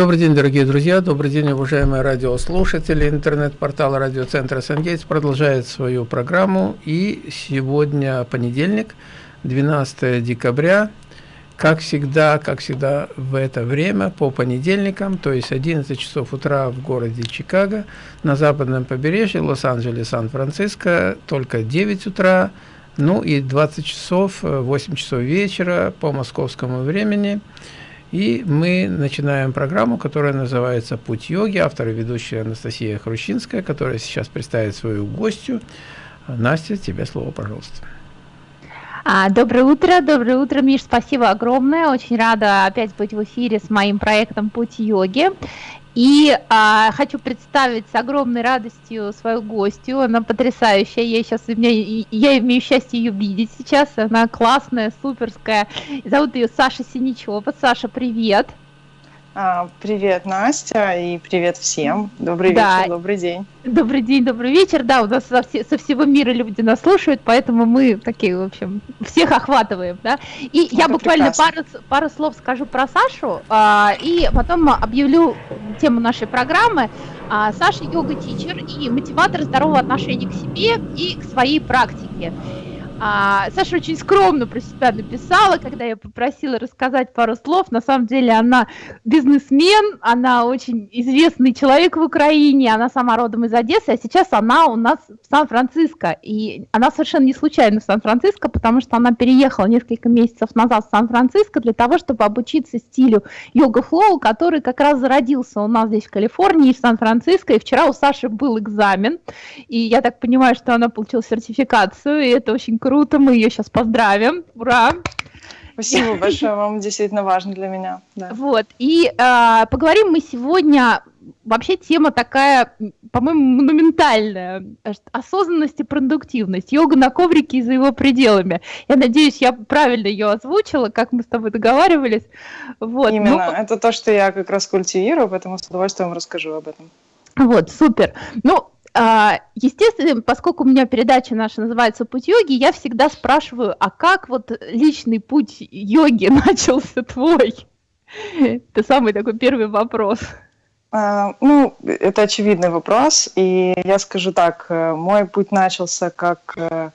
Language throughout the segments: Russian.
Добрый день, дорогие друзья, добрый день, уважаемые радиослушатели. Интернет-портал радиоцентра «Сангейтс» продолжает свою программу. И сегодня понедельник, 12 декабря. Как всегда, как всегда в это время, по понедельникам, то есть 11 часов утра в городе Чикаго, на западном побережье, Лос-Анджелес, Сан-Франциско, только 9 утра, ну и 20 часов, 8 часов вечера по московскому времени – и мы начинаем программу, которая называется «Путь йоги». Автор и ведущая Анастасия Хрущинская, которая сейчас представит свою гостью. Настя, тебе слово, пожалуйста. А, доброе утро, доброе утро, Миш, спасибо огромное. Очень рада опять быть в эфире с моим проектом «Путь йоги». И а, хочу представить с огромной радостью свою гостью. Она потрясающая. Я сейчас я, я имею счастье ее видеть сейчас. Она классная, суперская. Зовут ее Саша Синичева. Саша, привет. А, привет, Настя, и привет всем. Добрый да. вечер, добрый день. Добрый день, добрый вечер. Да, у нас со, со всего мира люди нас слушают, поэтому мы такие, в общем, всех охватываем, да. И Это я буквально пару, пару слов скажу про Сашу, а, и потом объявлю тему нашей программы. А, Саша йога-тичер и мотиватор здорового отношения к себе и к своей практике. А, Саша очень скромно про себя написала, когда я попросила рассказать пару слов. На самом деле она бизнесмен, она очень известный человек в Украине, она сама родом из Одессы, а сейчас она у нас в Сан-Франциско. И она совершенно не случайно в Сан-Франциско, потому что она переехала несколько месяцев назад в Сан-Франциско для того, чтобы обучиться стилю йога-флоу, который как раз зародился у нас здесь в Калифорнии, в Сан-Франциско. И вчера у Саши был экзамен, и я так понимаю, что она получила сертификацию, и это очень круто круто, мы ее сейчас поздравим. Ура! Спасибо большое, вам действительно важно для меня. Да. Вот, и э, поговорим мы сегодня, вообще тема такая, по-моему, монументальная, осознанность и продуктивность, йога на коврике и за его пределами. Я надеюсь, я правильно ее озвучила, как мы с тобой договаривались. Вот. Именно, ну, это то, что я как раз культивирую, поэтому с удовольствием расскажу об этом. Вот, супер. Ну, естественно, поскольку у меня передача наша называется «Путь йоги», я всегда спрашиваю, а как вот личный путь йоги начался твой? Это самый такой первый вопрос. А, ну, это очевидный вопрос, и я скажу так, э, мой путь начался как э,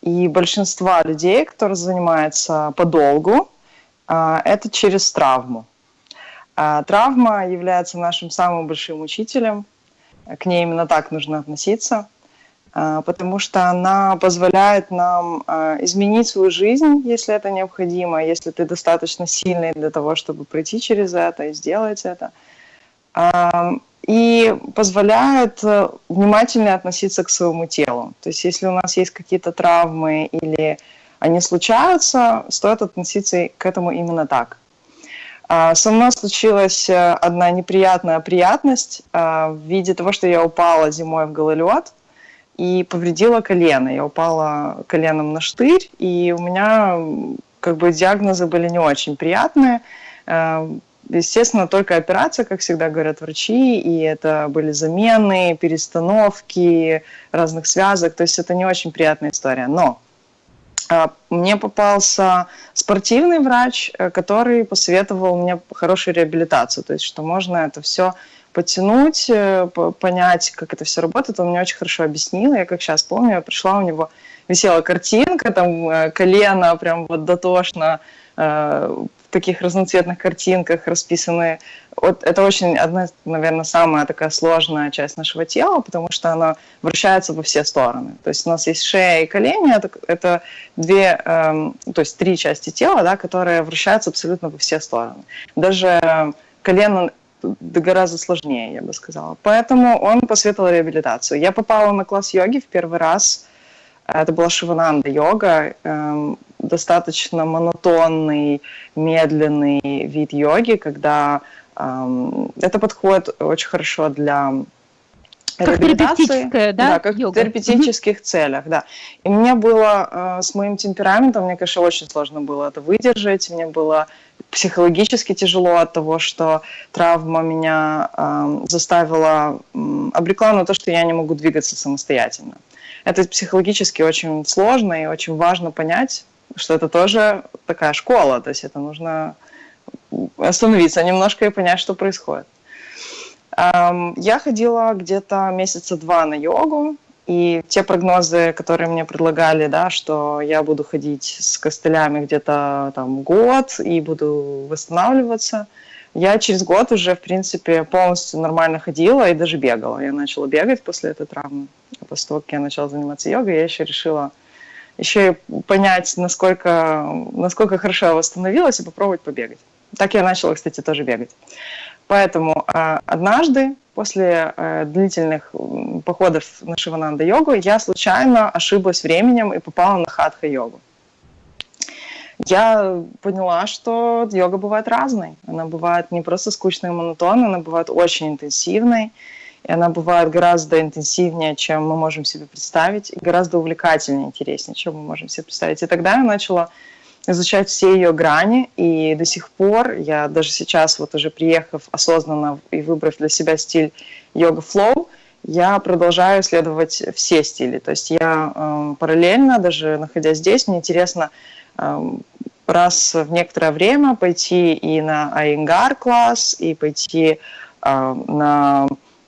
и большинства людей, которые занимаются подолгу, а, это через травму. Травма является нашим самым большим учителем – к ней именно так нужно относиться, а, потому что она позволяет нам а, изменить свою жизнь, если это необходимо, если ты достаточно сильный для того, чтобы пройти через это и сделать это. А, и позволяет э, внимательно относиться к своему телу. То есть если у нас есть какие-то травмы или они случаются, стоит относиться к этому именно так. А, со мной случилась э, одна неприятная приятность а, в виде того, что я упала зимой в гололед и повредила колено. Я упала коленом на штырь, и у меня как бы диагнозы были не очень приятные. А, естественно, только операция, как всегда говорят врачи, и это были замены, перестановки разных связок, то есть это не очень приятная история. Но мне попался спортивный врач, э, который посоветовал мне хорошую реабилитацию, то есть что можно это все подтянуть, э, понять, как это все работает. Он мне очень хорошо объяснил. Я как сейчас помню, я пришла, у него висела картинка, там э, колено прям вот дотошно таких разноцветных картинках расписаны. Вот это очень одна, наверное, самая такая сложная часть нашего тела, потому что она вращается во все стороны. То есть у нас есть шея и колени, это, это две, эм, то есть три части тела, да, которые вращаются абсолютно во все стороны. Даже колено гораздо сложнее, я бы сказала. Поэтому он посоветовал реабилитацию. Я попала на класс йоги в первый раз. Это была шивананда йога. Эм, достаточно монотонный, медленный вид йоги, когда эм, это подходит очень хорошо для как терапевтическая, да, да как йога. в терапевтических mm-hmm. целях, да. И мне было э, с моим темпераментом, мне, конечно, очень сложно было это выдержать, мне было психологически тяжело от того, что травма меня э, заставила, э, обрекла на то, что я не могу двигаться самостоятельно. Это психологически очень сложно и очень важно понять, что это тоже такая школа, то есть это нужно остановиться немножко и понять, что происходит. Я ходила где-то месяца два на йогу, и те прогнозы, которые мне предлагали, да, что я буду ходить с костылями где-то там год и буду восстанавливаться, я через год уже, в принципе, полностью нормально ходила и даже бегала. Я начала бегать после этой травмы. После того, как я начала заниматься йогой, я еще решила еще и понять, насколько, насколько хорошо я восстановилась и попробовать побегать. Так я начала, кстати, тоже бегать. Поэтому э, однажды после э, длительных походов на Шивананда-йогу я случайно ошиблась временем и попала на хатха-йогу. Я поняла, что йога бывает разной. Она бывает не просто скучной и монотонной, она бывает очень интенсивной, и она бывает гораздо интенсивнее, чем мы можем себе представить, и гораздо увлекательнее, интереснее, чем мы можем себе представить. И тогда я начала изучать все ее грани, и до сих пор, я даже сейчас, вот уже приехав осознанно и выбрав для себя стиль йога-флоу, я продолжаю исследовать все стили. То есть я э, параллельно, даже находясь здесь, мне интересно э, раз в некоторое время пойти и на Айнгар класс, и пойти э, на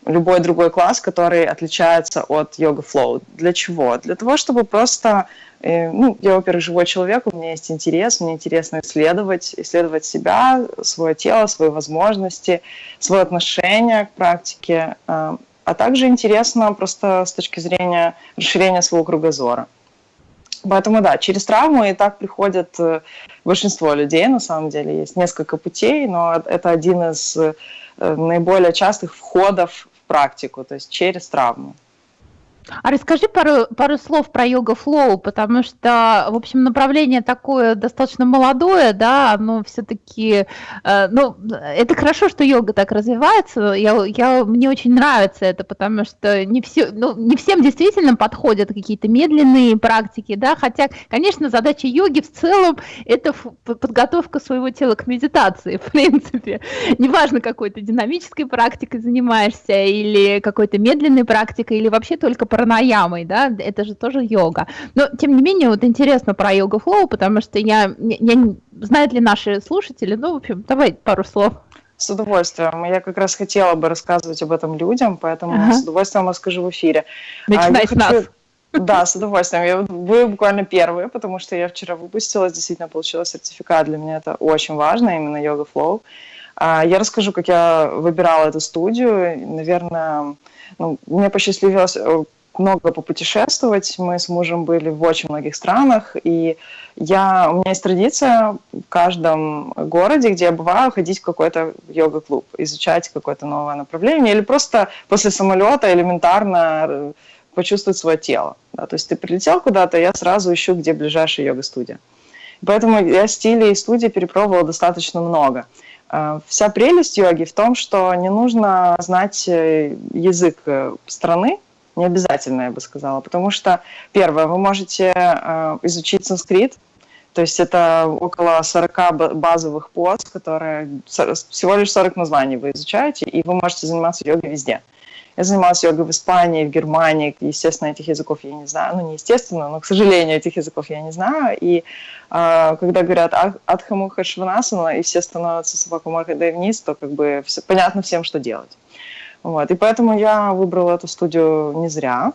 любой другой класс, который отличается от йога-флоу. Для чего? Для того, чтобы просто и, ну, я, во-первых, живой человек, у меня есть интерес, мне интересно исследовать, исследовать себя, свое тело, свои возможности, свое отношение к практике, э, а также интересно просто с точки зрения расширения своего кругозора. Поэтому да, через травму и так приходят э, большинство людей, на самом деле. Есть несколько путей, но это один из э, наиболее частых входов практику, то есть через травму. А расскажи пару, пару слов про йога-флоу, потому что, в общем, направление такое достаточно молодое, да, оно все-таки, э, ну, это хорошо, что йога так развивается, я, я, мне очень нравится это, потому что не, все, ну, не всем действительно подходят какие-то медленные практики, да, хотя, конечно, задача йоги в целом – это подготовка своего тела к медитации, в принципе. Неважно, какой то динамической практикой занимаешься, или какой-то медленной практикой, или вообще только пранаямой, да, это же тоже йога. Но, тем не менее, вот интересно про йога-флоу, потому что я, я, знают ли наши слушатели, ну, в общем, давай пару слов. С удовольствием. Я как раз хотела бы рассказывать об этом людям, поэтому ага. с удовольствием расскажу в эфире. Начинай а, с хочу... нас. Да, с удовольствием. Я, вы буквально первые, потому что я вчера выпустилась, действительно получила сертификат. Для меня это очень важно, именно йога флоу. А, я расскажу, как я выбирала эту студию. Наверное, ну, мне посчастливилось э, много попутешествовать. Мы с мужем были в очень многих странах, и я, у меня есть традиция в каждом городе, где я бываю, ходить в какой-то йога-клуб, изучать какое-то новое направление, или просто после самолета элементарно э, почувствовать свое тело. Да? То есть ты прилетел куда-то, я сразу ищу, где ближайшая йога-студия. Поэтому я стилей и студий перепробовала достаточно много. Э, вся прелесть йоги в том, что не нужно знать э, язык страны, не обязательно, я бы сказала, потому что, первое, вы можете э, изучить санскрит, то есть это около 40 базовых поз, которые всего лишь 40 названий вы изучаете, и вы можете заниматься йогой везде. Я занималась йогой в Испании, в Германии, естественно, этих языков я не знаю, ну не естественно, но, к сожалению, этих языков я не знаю, и э, когда говорят Адхамуха Шванасана, и все становятся собаку мордой вниз, то как бы все, понятно всем, что делать. Вот. И поэтому я выбрала эту студию не зря.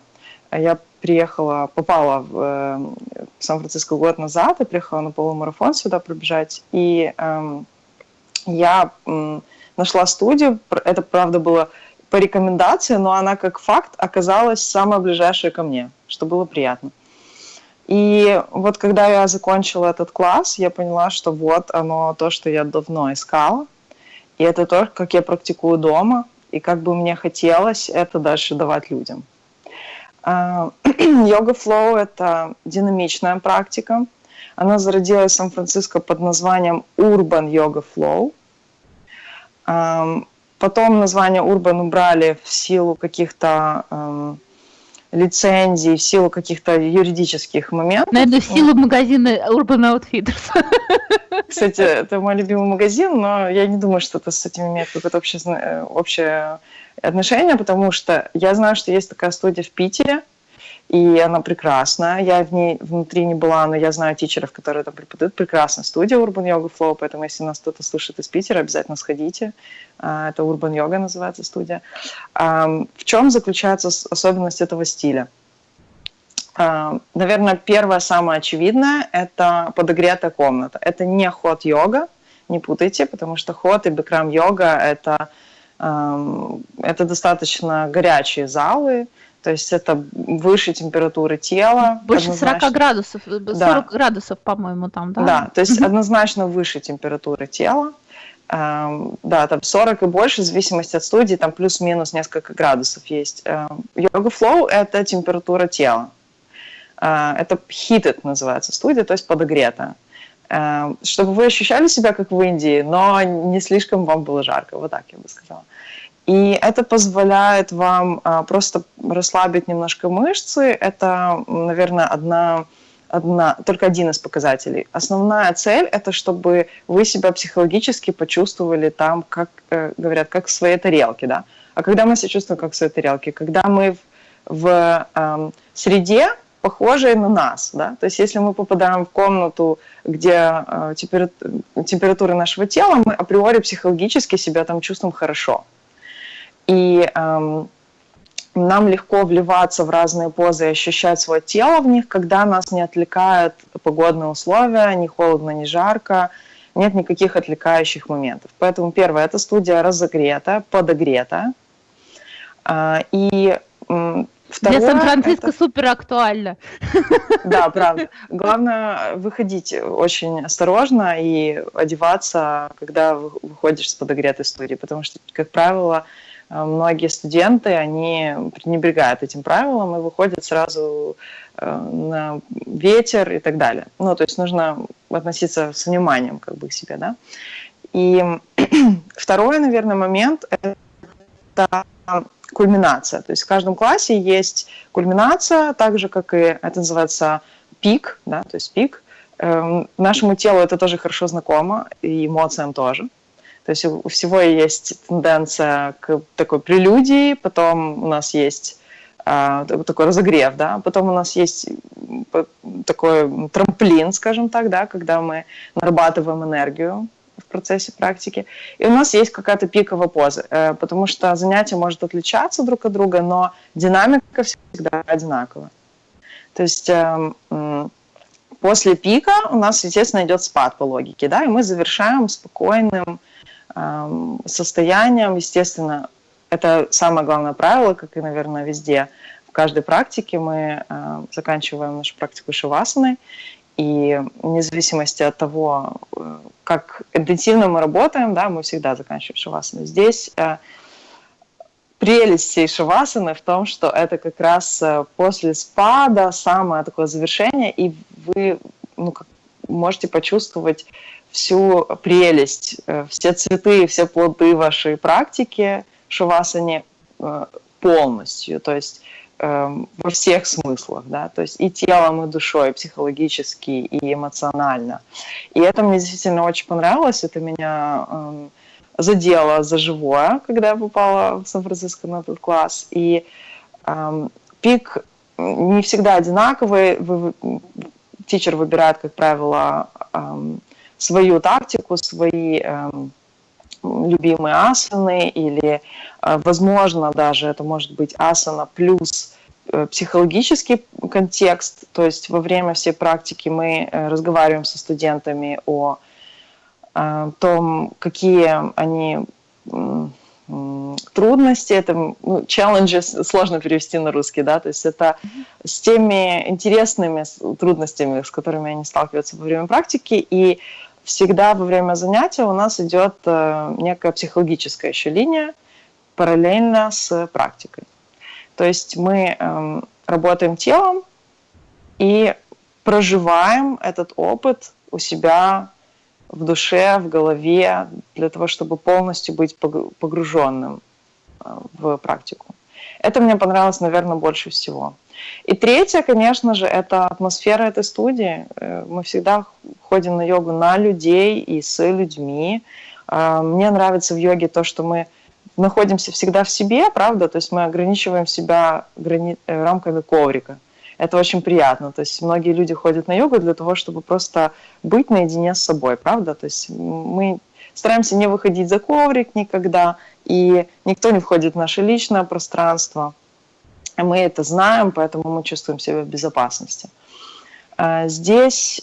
Я приехала, попала в, в Сан-Франциско год назад, и приехала на полумарафон сюда пробежать. И э, я э, нашла студию, это, правда, было по рекомендации, но она как факт оказалась самая ближайшая ко мне, что было приятно. И вот когда я закончила этот класс, я поняла, что вот оно то, что я давно искала. И это то, как я практикую дома и как бы мне хотелось это дальше давать людям. А, йога флоу – это динамичная практика. Она зародилась в Сан-Франциско под названием Urban Yoga Flow. Потом название Urban убрали в силу каких-то лицензий, в силу каких-то юридических моментов. Наверное, в силу магазина Urban Outfitters. Кстати, это мой любимый магазин, но я не думаю, что это с этим имеет какое-то общее, э, общее отношение, потому что я знаю, что есть такая студия в Питере, и она прекрасная. Я в ней внутри не была, но я знаю тичеров, которые там преподают. Прекрасная студия Urban Yoga Flow, поэтому если нас кто-то слушает из Питера, обязательно сходите. А, это Urban Yoga называется студия. В чем заключается особенность этого стиля? Наверное, первое, самое очевидное – это подогретая комната. Это не ход-йога, не путайте, потому что ход и бикрам-йога – это, это достаточно горячие залы, то есть это выше температуры тела. Больше однозначно. 40 градусов, 40 э, да. градусов, по-моему, там, да? Да, то есть однозначно выше температуры тела. Эм, да, там 40 и больше, в зависимости от студии, там плюс-минус несколько градусов есть. Эм, йога флоу – это температура тела. Э, это heated называется студия, то есть подогретая. Эм, чтобы вы ощущали себя как в Индии, но не слишком вам было жарко, вот так я бы сказала. И это позволяет вам а, просто расслабить немножко мышцы. Это, наверное, одна, одна, только один из показателей. Основная цель – это чтобы вы себя психологически почувствовали там, как э, говорят, как в своей тарелке. Да? А когда мы себя чувствуем как в своей тарелке? Когда мы в, в э, среде, похожей на нас. Да? То есть если мы попадаем в комнату, где э, температура нашего тела, мы априори психологически себя там чувствуем хорошо. И эм, нам легко вливаться в разные позы и ощущать свое тело в них, когда нас не отвлекают погодные условия, ни холодно, ни жарко, нет никаких отвлекающих моментов. Поэтому первое, эта студия разогрета, подогрета. Э, и Второе, Для Сан-Франциско это... супер актуально. Да, правда. Главное выходить очень осторожно и одеваться, когда выходишь с подогретой студии, потому что, как правило, многие студенты, они пренебрегают этим правилом и выходят сразу э, на ветер и так далее. Ну, то есть нужно относиться с вниманием как бы к себе, да. И второй, наверное, момент – это кульминация. То есть в каждом классе есть кульминация, так же, как и это называется пик, да, то есть пик. Эм, нашему телу это тоже хорошо знакомо, и эмоциям тоже. То есть у всего есть тенденция к такой прелюдии, потом у нас есть а, такой разогрев, да, потом у нас есть такой трамплин, скажем так, да, когда мы нарабатываем энергию в процессе практики. И у нас есть какая-то пиковая поза, э, потому что занятие может отличаться друг от друга, но динамика всегда одинаковая. То есть эм, после пика у нас, естественно, идет спад по логике, да, и мы завершаем спокойным состоянием. Естественно, это самое главное правило, как и, наверное, везде. В каждой практике мы заканчиваем нашу практику шивасаны, и вне зависимости от того, э, как интенсивно мы работаем, да, мы всегда заканчиваем шивасаны. Здесь э, прелесть всей шивасаны в том, что это как раз э, после спада самое такое завершение, и вы ну, как, можете почувствовать всю прелесть, э, все цветы, все плоды вашей практики шавасане э, полностью, то есть эм, во всех смыслах, да, то есть и телом, и душой, и психологически, и эмоционально. И это мне действительно очень понравилось, это меня эм, задело за живое, когда я попала в Сан-Франциско на этот класс. И эм, пик не всегда одинаковый, вы, тичер выбирает, как правило, эм, свою тактику, свои э, любимые асаны или, э, возможно, даже это может быть асана плюс э, психологический контекст, то есть во время всей практики мы э, разговариваем со студентами о том, какие они трудности, это ну, challenges сложно перевести на русский, да, то есть это с теми интересными трудностями, с которыми они сталкиваются во время практики, и всегда во время занятия у нас идет э, некая психологическая еще линия параллельно с практикой. То есть мы эм, работаем телом и проживаем этот опыт у себя в душе, в голове, для того, чтобы полностью быть погруженным э, в практику. Это мне понравилось, наверное, больше всего. И третье, конечно же, это атмосфера этой студии. Э, мы всегда ходим на йогу на людей и с людьми. Э, мне нравится в йоге то, что мы находимся всегда в себе, правда, то есть мы ограничиваем себя грани... рамками коврика. Это очень приятно. То есть многие люди ходят на йогу для того, чтобы просто быть наедине с собой, правда? То есть мы стараемся не выходить за коврик никогда, и никто не входит в наше личное пространство. Мы это знаем, поэтому мы чувствуем себя в безопасности. А, здесь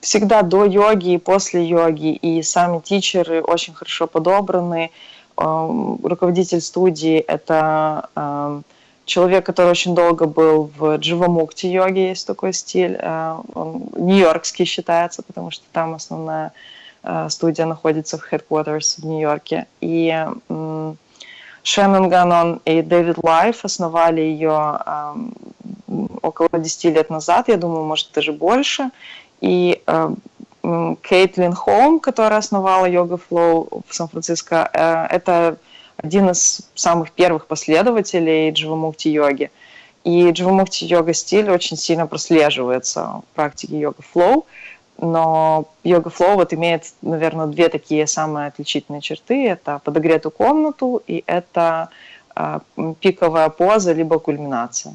всегда до йоги и после йоги, и сами teacher ы очень хорошо подобраны. Руководитель студии – это человек, который очень долго был в Дживамукти йоге, есть такой стиль. А, он нью-йоркский считается, потому что там основная а, студия находится в headquarters в Нью-Йорке. И Шеннон Ганон и Дэвид Лайф основали ее около 10 лет назад, я думаю, может, даже больше. И Кейтлин Холм, которая основала Yoga Flow в Сан-Франциско, э, это один из самых первых последователей дживамукти йоги. И дживамукти йога стиль очень сильно прослеживается в практике Yoga Flow, но Yoga Flow вот имеет, наверное, две такие самые отличительные черты. Это подогретую комнату и это э, пиковая поза либо кульминация.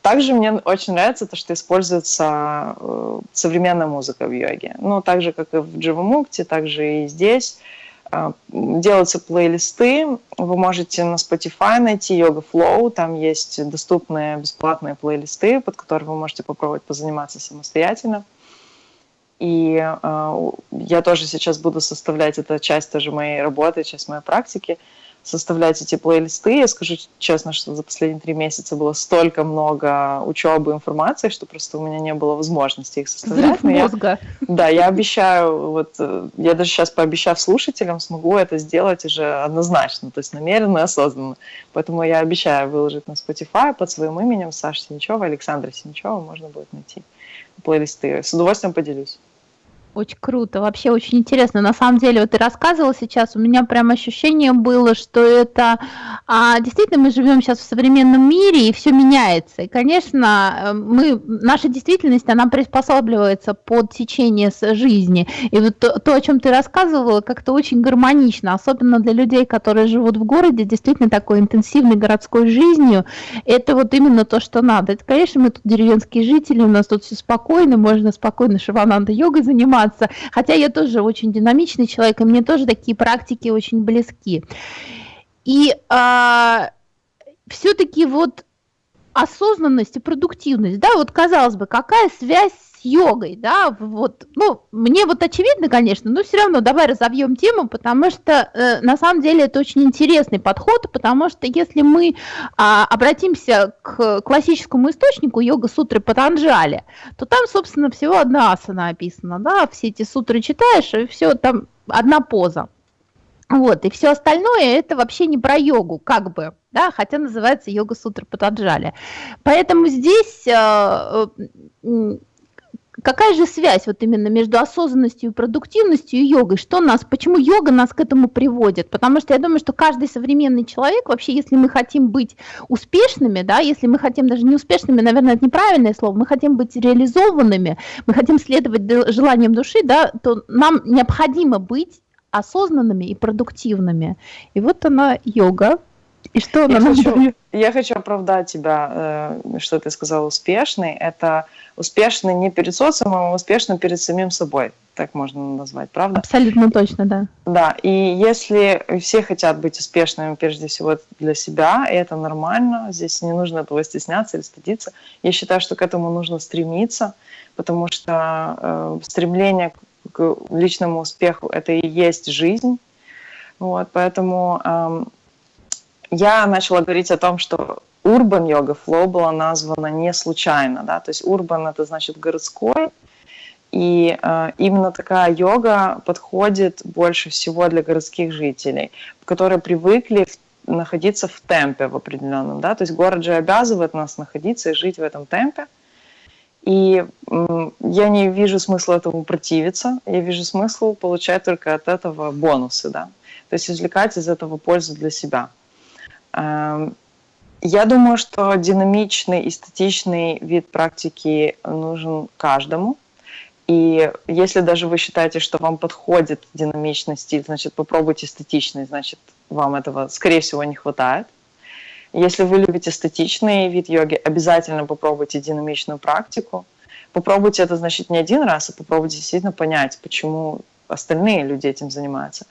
Также мне очень нравится то, что используется э, современная музыка в йоге. Ну, так же, как и в Дживамукте, так же и здесь делаются плейлисты. Вы можете на Spotify найти Yoga Flow. Там есть доступные бесплатные плейлисты, под которые вы можете попробовать позаниматься самостоятельно. И э, я тоже сейчас буду составлять, это часть тоже моей работы, часть моей практики – составлять эти плейлисты. Я скажу честно, что за последние три месяца было столько много учебы, информации, что просто у меня не было возможности их составлять. Взрыв мозга. Я, да, я обещаю, вот э, я даже сейчас пообещав слушателям, смогу это сделать уже однозначно, то есть намеренно и осознанно. Поэтому я обещаю выложить на Spotify под своим именем Саша Синичева, Александра Синичева, можно будет найти плейлисты. С удовольствием поделюсь. Очень круто, вообще очень интересно. На самом деле, вот ты рассказывал сейчас, у меня прям ощущение было, что это а, действительно мы живем сейчас в современном мире и все меняется. И, конечно, э, мы наша действительность она приспосабливается под течение жизни. И вот то, то о чем ты рассказывала, как-то очень гармонично, особенно для людей, которые живут в городе, действительно такой интенсивной городской жизнью. Это вот именно то, что надо. Это, конечно, мы тут деревенские жители, у нас тут все спокойно, можно спокойно шивананда йогой заниматься заниматься. Хотя я тоже очень динамичный человек, и мне тоже такие практики очень близки. И а, все-таки вот осознанность и продуктивность, да, вот казалось бы, какая связь йогой, да, вот, ну, мне вот очевидно, конечно, но все равно давай разовьем тему, потому что э, на самом деле это очень интересный подход, потому что если мы а, обратимся к классическому источнику йога-сутры Патанджали, то там, собственно, всего одна асана описана, да, все эти сутры читаешь, и все, там одна поза. Вот, и все остальное это вообще не про йогу, как бы, да, хотя называется йога сутра Патаджали. Поэтому здесь э, э, какая же связь вот именно между осознанностью и продуктивностью и йогой? Что нас, почему йога нас к этому приводит? Потому что я думаю, что каждый современный человек, вообще, если мы хотим быть успешными, да, если мы хотим даже не успешными, наверное, это неправильное слово, мы хотим быть реализованными, мы хотим следовать желаниям души, да, то нам необходимо быть осознанными и продуктивными. И вот она йога, и что она я хочу, я хочу оправдать тебя, э, что ты сказал успешный. Это успешный не перед социумом, а успешный перед самим собой. Так можно назвать, правда? Абсолютно точно, да. Да, и если все хотят быть успешными прежде всего для себя, и это нормально, здесь не нужно этого стесняться или стыдиться. Я считаю, что к этому нужно стремиться, потому что э, стремление к личному успеху – это и есть жизнь. Вот, поэтому э, я начала говорить о том, что Urban Yoga Flow была названа не случайно, да, то есть Urban это значит городской, и э, именно такая йога подходит больше всего для городских жителей, которые привыкли в, находиться в темпе в определенном, да, то есть город же обязывает нас находиться и жить в этом темпе, и э, я не вижу смысла этому противиться, я вижу смысл получать только от этого бонусы, да, то есть извлекать из этого пользу для себя. Эм, я думаю, что динамичный и статичный вид практики нужен каждому. И если даже вы считаете, что вам подходит динамичный стиль, значит, попробуйте статичный, значит, вам этого, скорее всего, не хватает. Если вы любите статичный вид йоги, обязательно попробуйте динамичную практику. Попробуйте это, значит, не один раз, а попробуйте действительно понять, почему остальные люди этим занимаются.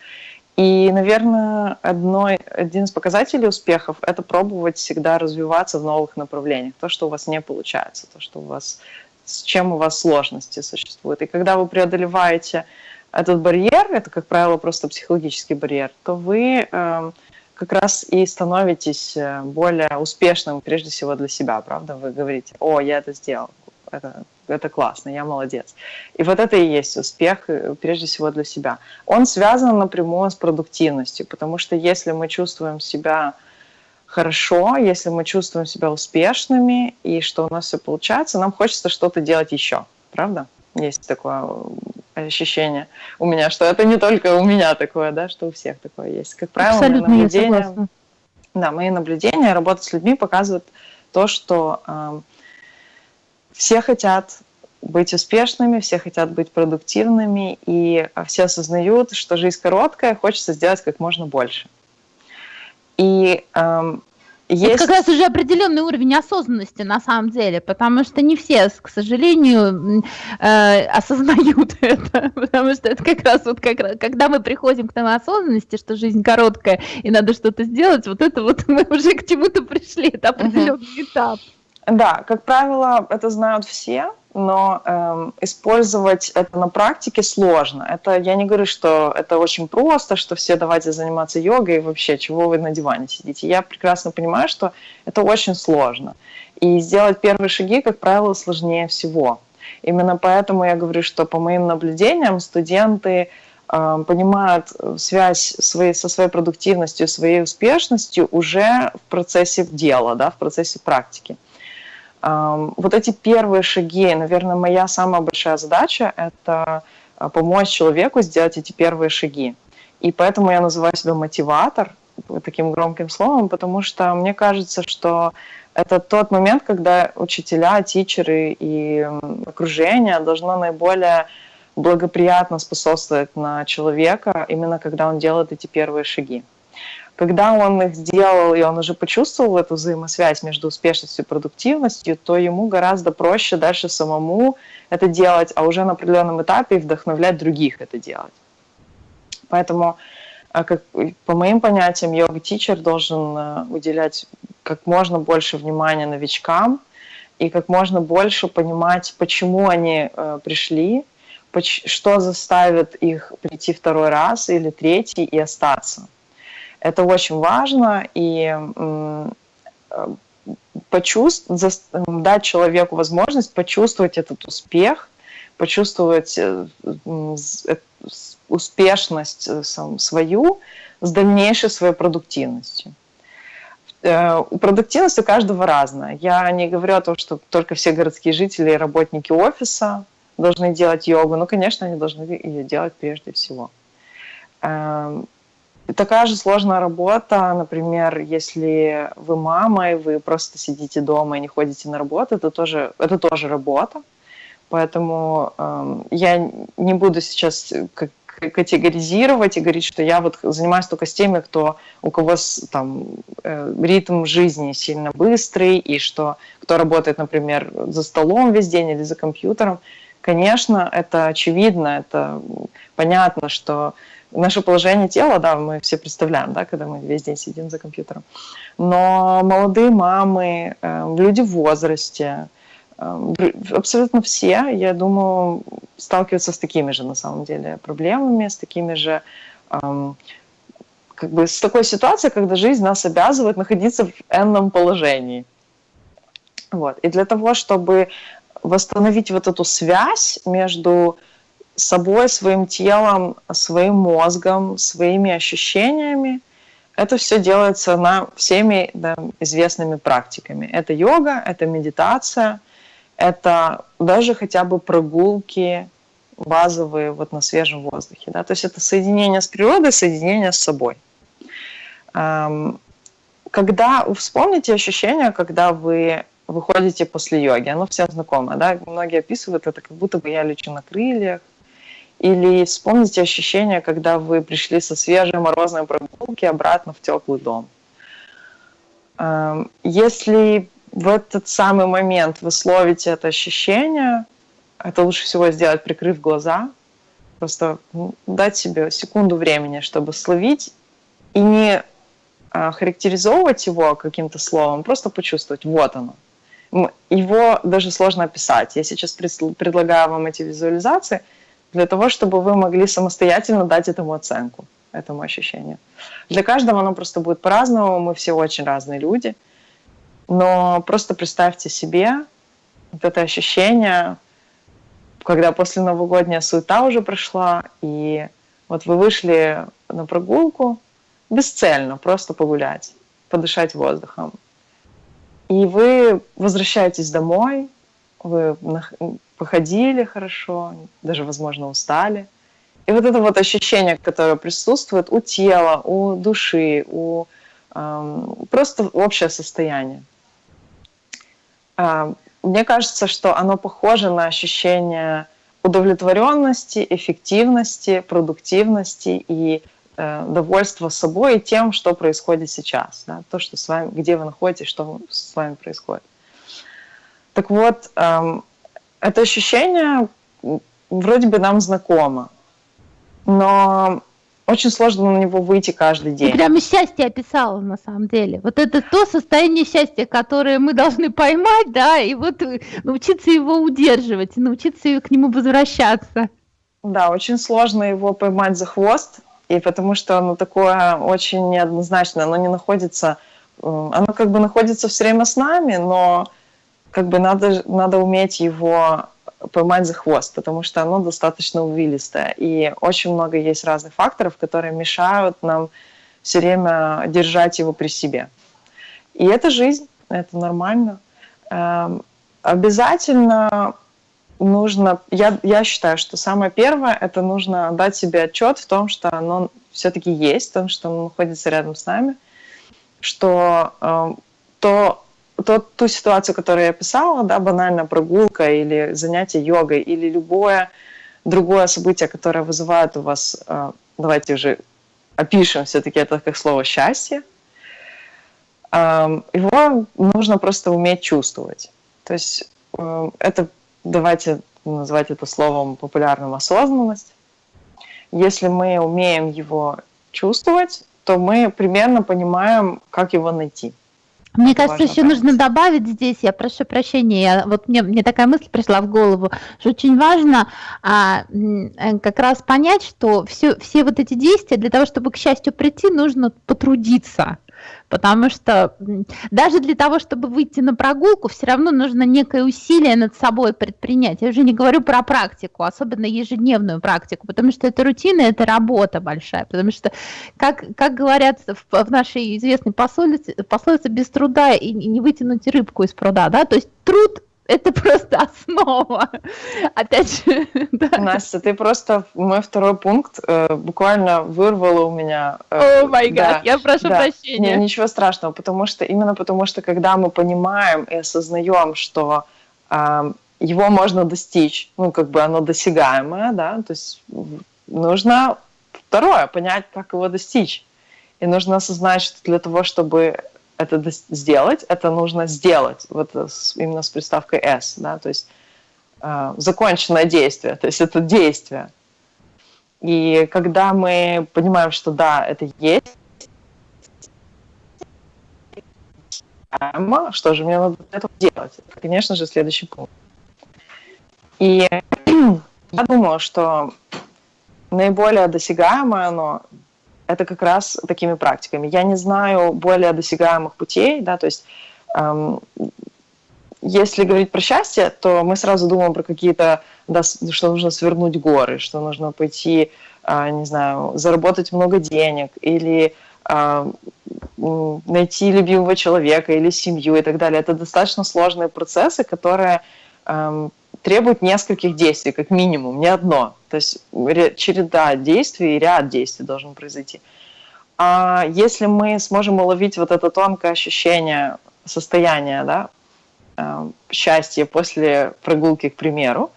И, наверное, одной, один из показателей успехов – это пробовать всегда развиваться в новых направлениях. То, что у вас не получается, то, что у вас, с чем у вас сложности существуют. И когда вы преодолеваете этот барьер, это, как правило, просто психологический барьер, то вы э, как раз и становитесь э, более успешным, прежде всего для себя, правда? Вы говорите, о, я это сделал, это это классно, я молодец. И вот это и есть успех, э, прежде всего для себя. Он связан напрямую с продуктивностью, потому что если мы чувствуем себя хорошо, если мы чувствуем себя успешными и что у нас все получается, нам хочется что-то делать еще, правда? Есть такое э, ощущение у меня, что это не только у меня такое, да, что у всех такое есть. Как правило, Абсолютно мои наблюдения, да, мои наблюдения, работа с людьми показывают то, что э, все хотят быть успешными, все хотят быть продуктивными, и все осознают, что жизнь короткая, хочется сделать как можно больше. И эм, есть... Это как раз уже определенный уровень осознанности на самом деле, потому что не все, к сожалению, э, осознают это, потому что это как раз вот как раз, когда мы приходим к тому осознанности, что жизнь короткая и надо что-то сделать, вот это вот мы уже к чему-то пришли, это определенный uh-huh. этап. Да, как правило, это знают все, но эм, использовать это на практике сложно. Это я не говорю, что это очень просто, что все давайте заниматься йогой и вообще, чего вы на диване сидите. Я прекрасно понимаю, что это очень сложно. И сделать первые шаги, как правило, сложнее всего. Именно поэтому я говорю, что по моим наблюдениям студенты э, понимают связь своей, со своей продуктивностью, своей успешностью уже в процессе дела, да, в процессе практики. Вот эти первые шаги, наверное, моя самая большая задача – это а, помочь человеку сделать эти первые шаги. И поэтому я называю себя мотиватор таким громким словом, потому что мне кажется, что это тот момент, когда учителя, тичеры и окружение должно наиболее благоприятно способствовать на человека, именно когда он делает эти первые шаги. Когда он их сделал, и он уже почувствовал эту взаимосвязь между успешностью и продуктивностью, то ему гораздо проще дальше самому это делать, а уже на определенном этапе вдохновлять других это делать. Поэтому, а, как, по моим понятиям, йога-тичер должен э, уделять как можно больше внимания новичкам и как можно больше понимать, почему они э, пришли, что заставит их прийти второй раз или третий и остаться. Это очень важно, и э, почувствовать, дать человеку возможность почувствовать этот успех, почувствовать э, э, успешность свою с дальнейшей своей продуктивностью. Продуктивность у каждого разная. Я не говорю о том, что только все городские жители и работники офиса должны делать йогу. Ну, конечно, они должны ее делать прежде всего. Эм, Такая же сложная работа, например, если вы мама, и вы просто сидите дома и не ходите на работу, это тоже, это тоже работа. Поэтому э, я не буду сейчас как категоризировать и говорить, что я вот занимаюсь только с теми, кто, у кого там э, ритм жизни сильно быстрый, и что кто работает, например, за столом весь день или за компьютером. Конечно, это очевидно, это понятно, что наше положение тела, да, мы все представляем, да, когда мы весь день сидим за компьютером. Но молодые мамы, э, люди в возрасте, э, абсолютно все, я думаю, сталкиваются с такими же, на самом деле, проблемами, с такими же эм, как бы с такой ситуацией, когда жизнь нас обязывает находиться в энном положении. Вот. И для того, чтобы восстановить вот эту связь между собой, своим телом, своим мозгом, своими ощущениями. Это все делается на всеми да, известными практиками. Это йога, это медитация, это даже хотя бы прогулки базовые вот на свежем воздухе. Да? То есть это соединение с природой, соединение с собой. Когда вспомните ощущение, когда вы выходите после йоги, оно всем знакомо, да? Многие описывают это, как будто бы я лечу на крыльях, или вспомните ощущение, когда вы пришли со свежей морозной прогулки обратно в теплый дом. Эм, если в этот самый момент вы словите это ощущение, это лучше всего сделать, прикрыв глаза, просто дать себе секунду времени, чтобы словить и не а, характеризовывать его каким-то словом, просто почувствовать, вот оно. Его даже сложно описать. Я сейчас предлагаю вам эти визуализации для того, чтобы вы могли самостоятельно дать этому оценку, этому ощущению. Для каждого оно просто будет по-разному, мы все очень разные люди, но просто представьте себе вот это ощущение, когда после новогодняя суета уже прошла, и вот вы вышли на прогулку, бесцельно, просто погулять, подышать воздухом. И вы возвращаетесь домой, вы походили хорошо, даже, возможно, устали. И вот это вот ощущение, которое присутствует у тела, у души, у эм, просто общее состояние. Э, мне кажется, что оно похоже на ощущение удовлетворенности, эффективности, продуктивности и Э, довольство собой и тем, что происходит сейчас, да, то, что с вами, где вы находитесь, что с вами происходит. Так вот, эм, это ощущение вроде бы нам знакомо, но очень сложно на него выйти каждый день. Ты прямо счастье описала на самом деле. Вот это то состояние счастья, которое мы должны поймать, да, и вот научиться его удерживать, научиться к нему возвращаться. Да, очень сложно его поймать за хвост, и потому что оно такое очень неоднозначное, оно не находится, э, оно как бы находится все время с нами, но как бы надо, надо уметь его поймать за хвост, потому что оно достаточно увилистое. И очень много есть разных факторов, которые мешают нам все время держать его при себе. И это жизнь, это нормально. Эм, обязательно нужно, я, я считаю, что самое первое, это нужно дать себе отчет в том, что оно все-таки есть, в том, что оно находится рядом с нами, что э, то, то, ту ситуацию, которую я описала, да, банально прогулка или занятие йогой, или любое другое событие, которое вызывает у вас, э, давайте уже опишем все-таки это как слово «счастье», э, его нужно просто уметь чувствовать. То есть э, это давайте назвать это словом популярным осознанность. Если мы умеем его чувствовать, то мы примерно понимаем, как его найти. Мне кажется, еще понять. нужно добавить здесь, я прошу прощения, я, вот мне, мне такая мысль пришла в голову, что очень важно а, э, как раз понять, что все, все вот эти действия для того, чтобы к счастью прийти, нужно потрудиться потому что даже для того, чтобы выйти на прогулку, все равно нужно некое усилие над собой предпринять. Я уже не говорю про практику, особенно ежедневную практику, потому что это рутина, это работа большая, потому что, как, как говорят в, в нашей известной пословице, пословице без труда и не вытянуть рыбку из пруда, да, то есть труд это просто основа. Опять же, да. Настя, ты просто мой второй пункт э, буквально вырвала у меня. Э, О май гад, я прошу да. прощения. Не, ничего страшного, потому что именно потому что когда мы понимаем и осознаем, что э, его можно достичь, ну как бы оно досягаемое, да, то есть нужно второе понять, как его достичь. И нужно осознать, что для того, чтобы это сделать, это нужно сделать, вот именно с приставкой S, да, то есть э, законченное действие, то есть это действие. И когда мы понимаем, что да, это есть, что же мне надо для этого делать? Это, конечно же, следующий пункт. И я думаю, что наиболее досягаемое оно это как раз такими практиками. Я не знаю более досягаемых путей, да, то есть эм, если говорить про счастье, то мы сразу думаем про какие-то, да, что нужно свернуть горы, что нужно пойти, э, не знаю, заработать много денег или э, найти любимого человека или семью и так далее. Это достаточно сложные процессы, которые эм, требуют нескольких действий, как минимум, не одно. То есть череда действий и ряд действий должен произойти. А если мы сможем уловить вот это тонкое ощущение состояния, да, э, счастья после прогулки, к примеру,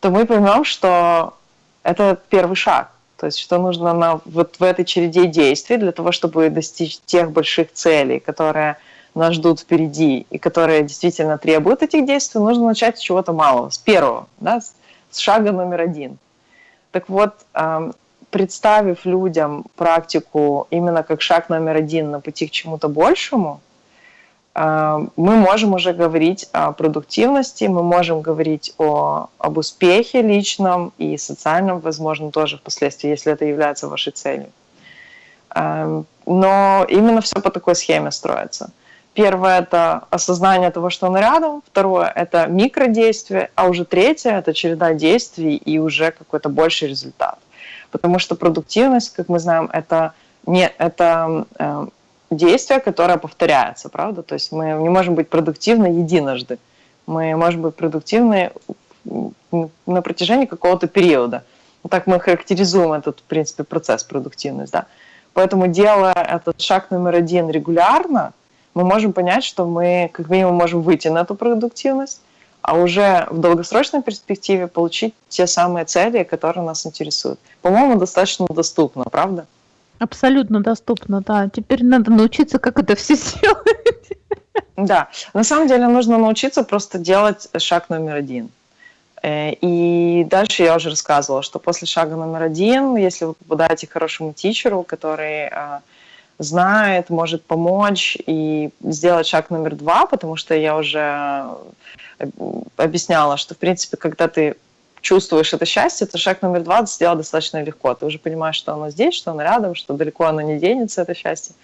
то мы поймем, что это первый шаг. То есть, что нужно на, вот в этой череде действий для того, чтобы достичь тех больших целей, которые нас ждут впереди, и которые действительно требуют этих действий, нужно начать с чего-то малого, с первого, да, с шага номер один. Так вот, представив людям практику именно как шаг номер один на пути к чему-то большему, мы можем уже говорить о продуктивности, мы можем говорить о, об успехе личном и социальном, возможно, тоже впоследствии, если это является вашей целью. Но именно все по такой схеме строится. Первое – это осознание того, что он рядом. Второе – это микродействие. А уже третье – это череда действий и уже какой-то больший результат. Потому что продуктивность, как мы знаем, это, не, это э, действие, которое повторяется, правда? То есть мы не можем быть продуктивны единожды. Мы можем быть продуктивны на протяжении какого-то периода. Так мы характеризуем этот, в принципе, процесс продуктивность. Да? Поэтому, делая этот шаг номер один регулярно – мы можем понять, что мы как минимум можем выйти на эту продуктивность, а уже в долгосрочной перспективе получить те самые цели, которые нас интересуют. По-моему, достаточно доступно, правда? Абсолютно доступно, да. Теперь надо научиться, как это все сделать. Да, на самом деле нужно научиться просто делать шаг номер один. Э, и дальше я уже рассказывала, что после шага номер один, если вы попадаете к хорошему тичеру, который а, знает, может помочь и сделать шаг номер два, потому что я уже э, объясняла, что, в принципе, когда ты чувствуешь это счастье, то шаг номер два сделать достаточно легко. Ты уже понимаешь, что оно здесь, что оно рядом, что далеко оно не денется, это счастье,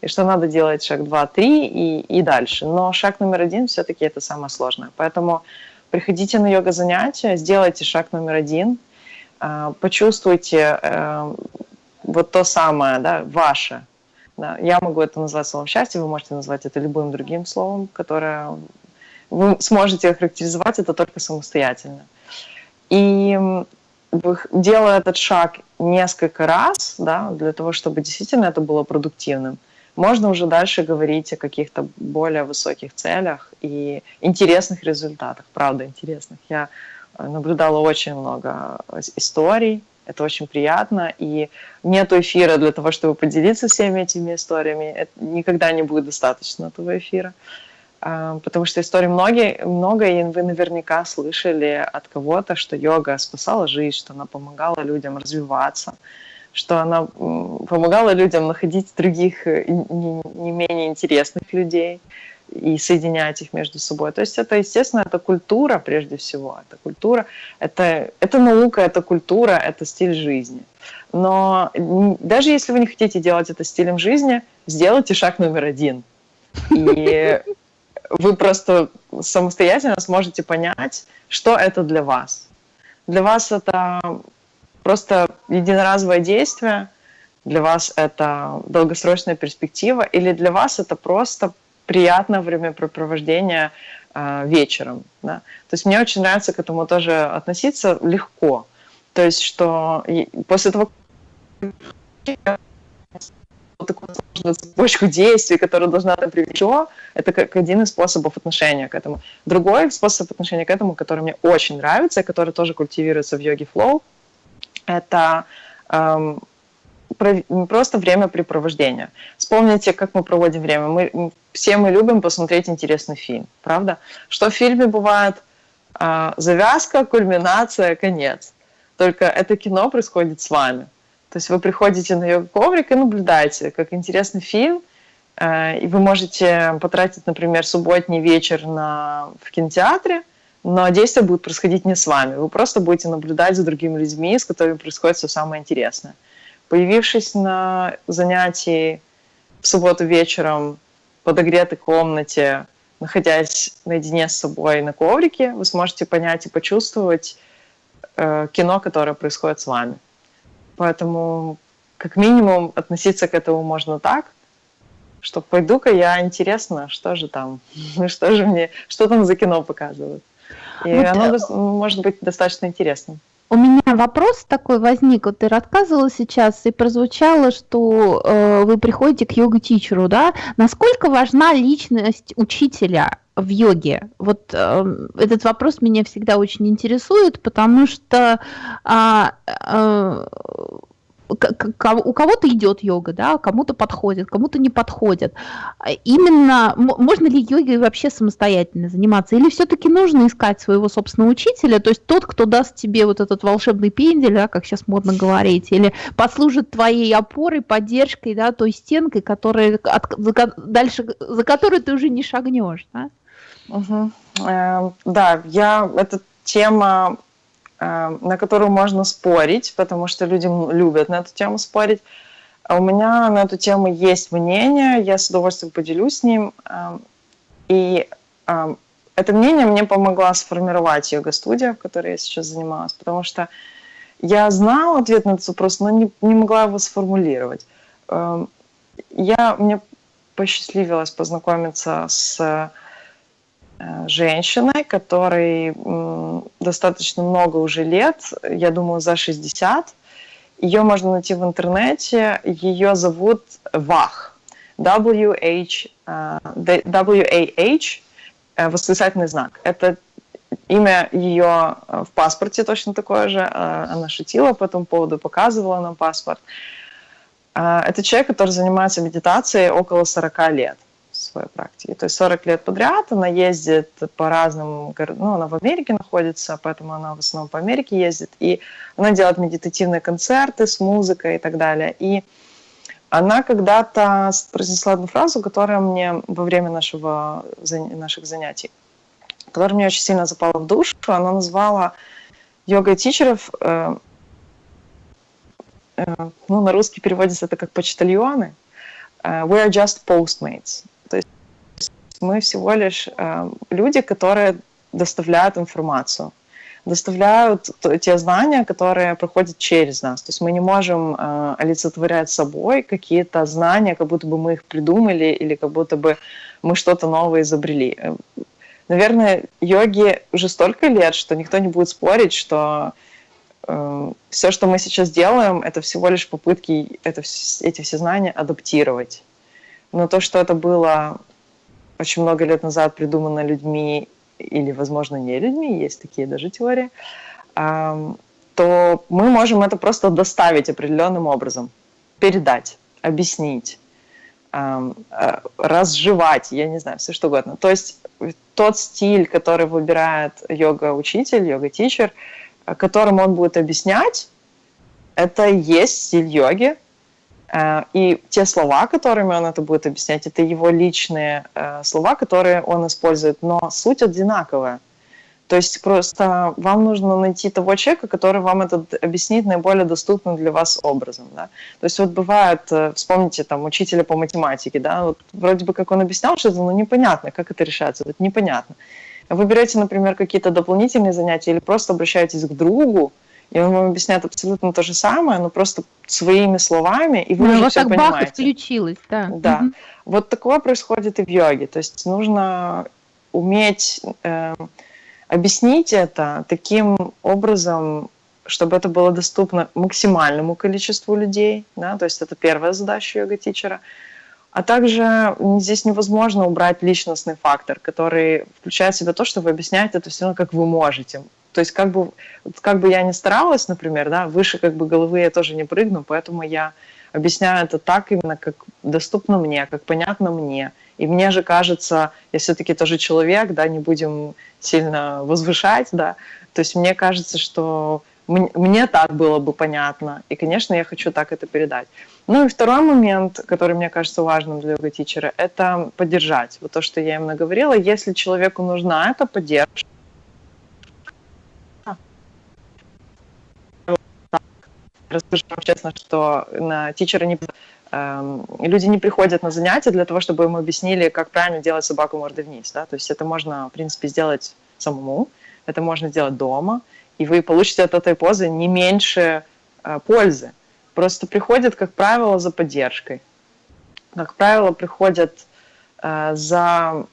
и что надо делать шаг два, три и, и дальше. Но шаг номер один все-таки это самое сложное. Поэтому приходите на йога-занятия, сделайте шаг номер один, э, почувствуйте э, вот то самое, да, ваше, да, я могу это назвать словом счастье, вы можете назвать это любым другим словом, которое вы сможете охарактеризовать это только самостоятельно. И делая этот шаг несколько раз, да, для того, чтобы действительно это было продуктивным, можно уже дальше говорить о каких-то более высоких целях и интересных результатах, правда интересных. Я наблюдала очень много историй, это очень приятно, и нет эфира для того, чтобы поделиться всеми этими историями. Это никогда не будет достаточно этого эфира, а, потому что историй многие, много, и вы наверняка слышали от кого-то, что йога спасала жизнь, что она помогала людям развиваться, что она помогала людям находить других э, не менее интересных людей, и соединять их между собой. То есть это, естественно, это культура прежде всего. Это культура, это, это наука, это культура, это стиль жизни. Но даже если вы не хотите делать это стилем жизни, сделайте шаг номер один. И вы просто самостоятельно сможете понять, что это для вас. Для вас это просто единоразовое действие, для вас это долгосрочная перспектива, или для вас это просто приятное времяпрепровождение э, вечером. Да? То есть мне очень нравится к этому тоже относиться легко. То есть что после того, такую сложную цепочку действий, которая должна там привести, это как один из способов отношения к этому. Другой способ отношения к этому, который мне очень нравится, и который тоже культивируется в йоге флоу, это эм, просто времяпрепровождение. Вспомните, как мы проводим время. Мы, все мы любим посмотреть интересный фильм, правда? Что в фильме бывает а, завязка, кульминация, конец. Только это кино происходит с вами. То есть вы приходите на ее коврик и наблюдаете, как интересный фильм, а, и вы можете потратить, например, субботний вечер на, в кинотеатре, но действие будет происходить не с вами. Вы просто будете наблюдать за другими людьми, с которыми происходит все самое интересное. Появившись на занятии в субботу вечером в подогретой комнате, находясь наедине с собой на коврике, вы сможете понять и почувствовать э, кино, которое происходит с вами. Поэтому, как минимум, относиться к этому можно так, что пойду-ка я интересно, что же там, что же мне, что там за кино показывают. И вот, оно э, может быть достаточно интересным. У меня вопрос такой возник. Вот ты рассказывала сейчас и прозвучало, что э, вы приходите к йога-тичеру, да? Насколько важна личность учителя в йоге? Вот э, этот вопрос меня всегда очень интересует, потому что э, э, у кого-то идет йога, да, кому-то подходит, кому-то не подходит. Именно можно ли йогой вообще самостоятельно заниматься, или все-таки нужно искать своего собственного учителя, то есть тот, кто даст тебе вот этот волшебный пендель, да, как сейчас модно говорить, или послужит твоей опорой, поддержкой, да, той стенкой, которая от, за, дальше, за которую ты уже не шагнешь, да? Угу. Э, да, я эта тема на которую можно спорить, потому что люди любят на эту тему спорить. А у меня на эту тему есть мнение, я с удовольствием поделюсь с ним. Э, и э, это мнение мне помогла сформировать йога-студия, в которой я сейчас занималась, потому что я знала ответ на этот вопрос, но не, не могла его сформулировать. Я, мне посчастливилось познакомиться с Э, женщиной, которой достаточно много уже лет, я думаю, за 60. Ее можно найти в интернете. Ее зовут Вах. W-H, W-A-H, э, восклицательный знак. Это имя ее э, в паспорте точно такое же. Она шутила по этому поводу, показывала нам паспорт. Это человек, который занимается медитацией около 40 лет своей практике. То есть 40 лет подряд она ездит по разным городам, ну, она в Америке находится, поэтому она в основном по Америке ездит, и она делает медитативные концерты с музыкой и так далее. И она когда-то произнесла одну фразу, которая мне во время нашего, наших занятий, которая мне очень сильно запала в душу. Она назвала йога-тичеров, э, э, ну, на русский переводится это как почтальоны, uh, we are just postmates мы всего лишь э, люди, которые доставляют информацию, доставляют те знания, которые проходят через нас. То есть мы не можем э, олицетворять собой какие-то знания, как будто бы мы их придумали или как будто бы мы что-то новое изобрели. Наверное, йоги уже столько лет, что никто не будет спорить, что э, все, что мы сейчас делаем, это всего лишь попытки это, эти все знания адаптировать. Но то, что это было очень много лет назад придумано людьми, или, возможно, не людьми, есть такие даже теории, то мы можем это просто доставить определенным образом, передать, объяснить, э, разжевать, я не знаю, все что угодно. То есть тот стиль, который выбирает йога-учитель, йога-тичер, которым он будет объяснять, это и есть стиль йоги, Э, и те слова, которыми он это будет объяснять, это его личные э, слова, которые он использует, но суть одинаковая. То есть просто вам нужно найти того человека, который вам это объяснит наиболее доступным для вас образом. Да? То есть вот бывает, э, вспомните там учителя по математике, да, вот вроде бы как он объяснял что-то, но непонятно, как это решается, вот непонятно. Вы берете, например, какие-то дополнительные занятия или просто обращаетесь к другу, и он вам объясняет абсолютно то же самое, но просто своими словами, и вы ну, уже все так понимаете. Бах включилось, да. Да. Угу. Вот такое происходит и в йоге. То есть нужно уметь э, объяснить это таким образом, чтобы это было доступно максимальному количеству людей. Да? То есть это первая задача йога-тичера. А также здесь невозможно убрать личностный фактор, который включает в себя то, что вы объясняете это все равно, как вы можете. То есть как бы, как бы я ни старалась, например, да, выше как бы головы я тоже не прыгну, поэтому я объясняю это так именно, как доступно мне, как понятно мне. И мне же кажется, я все-таки тоже человек, да, не будем сильно возвышать, да, то есть мне кажется, что мне так было бы понятно, и, конечно, я хочу так это передать. Ну и второй момент, который мне кажется важным для йога-тичера, это поддержать. Вот то, что я именно говорила, если человеку нужна эта поддержка, расскажу вам честно, что на тичера не, э, люди не приходят на занятия для того, чтобы им объяснили, как правильно делать собаку мордой вниз. Да? То есть это можно, в принципе, сделать самому, это можно сделать дома, и вы получите от этой позы не меньше э, пользы. Просто приходят, как правило, за поддержкой. Как правило, приходят э, за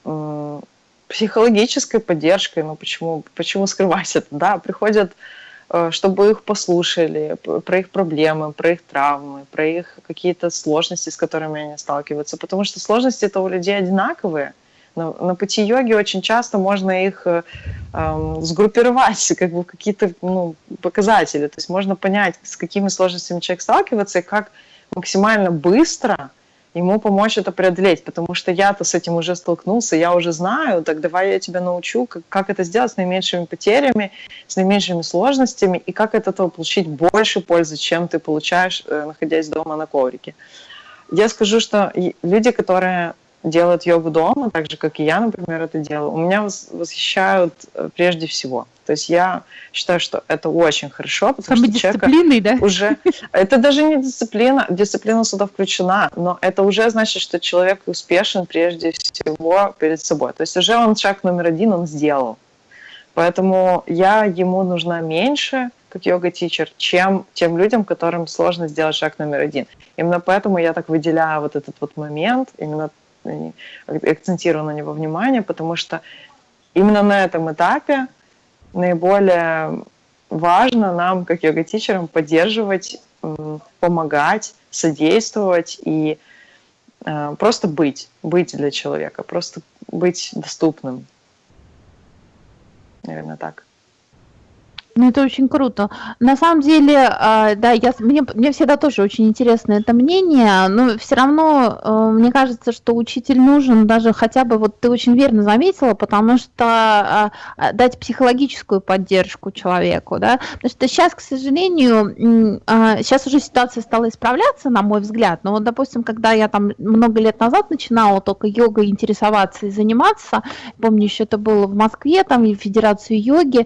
психологической поддержкой, ну почему, почему скрывать это, да, приходят чтобы их послушали, про их проблемы, про их травмы, про их какие-то сложности, с которыми они сталкиваются. Потому что сложности это у людей одинаковые. На, на пути йоги очень часто можно их э, эм, сгруппировать как бы какие-то ну, показатели. То есть можно понять, с какими сложностями человек сталкивается и как максимально быстро ему помочь это преодолеть, потому что я-то с этим уже столкнулся, я уже знаю, так давай я тебя научу, как, как это сделать с наименьшими потерями, с наименьшими сложностями, и как от этого получить больше пользы, чем ты получаешь, э, находясь дома на коврике. Я скажу, что люди, которые делают йогу дома, так же, как и я, например, это делаю, у меня восхищают э, прежде всего. То есть я считаю, что это очень хорошо, потому Самой что человек да? уже... Это даже не дисциплина, дисциплина сюда включена, но это уже значит, что человек успешен прежде всего перед собой. То есть уже он шаг номер один он сделал. Поэтому я ему нужна меньше, как йога-тичер, чем тем людям, которым сложно сделать шаг номер один. Именно поэтому я так выделяю вот этот вот момент, именно акцентирую на него внимание, потому что именно на этом этапе наиболее важно нам, как йога-тичерам, поддерживать, помогать, содействовать и э, просто быть, быть для человека, просто быть доступным. Наверное, так. Ну, это очень круто. На самом деле, а, да, я, мне, мне всегда тоже очень интересно это мнение, но все равно э, мне кажется, что учитель нужен даже хотя бы, вот ты очень верно заметила, потому что а, а, дать психологическую поддержку человеку, да, потому что сейчас, к сожалению, сейчас уже ситуация стала исправляться, на мой взгляд, но вот, допустим, когда я там много лет назад начинала только йогой интересоваться и заниматься, помню, еще это было в Москве, там, и Федерацию йоги,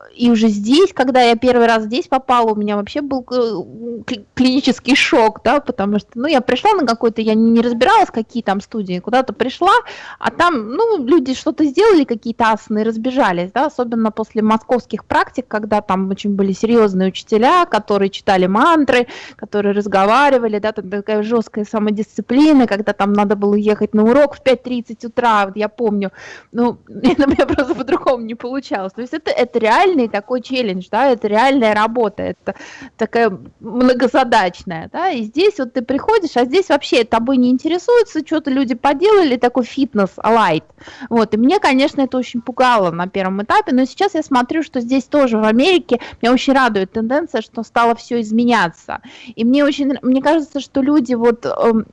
и уже здесь, когда я первый раз здесь попала, у меня вообще был э, клинический шок, да, потому что, ну, я пришла на какой-то, я не разбиралась, какие там студии, куда-то пришла, а там, ну, люди что-то сделали, какие-то асаны, разбежались, да, особенно после московских практик, когда там очень были серьезные учителя, которые читали мантры, которые разговаривали, да, там такая жесткая самодисциплина, когда там надо было ехать на урок в 5.30 утра, вот я помню, ну, у меня просто по-другому не получалось, то есть это, это реальный такой челлендж, да, это реальная работа, это такая многозадачная, да, и здесь вот ты приходишь, а здесь вообще тобой не интересуется, что-то люди поделали, такой фитнес лайт, вот, и мне, конечно, это очень пугало на первом этапе, но сейчас я смотрю, что здесь тоже в Америке, меня очень радует тенденция, что стало все изменяться, и мне очень, мне кажется, что люди вот эм,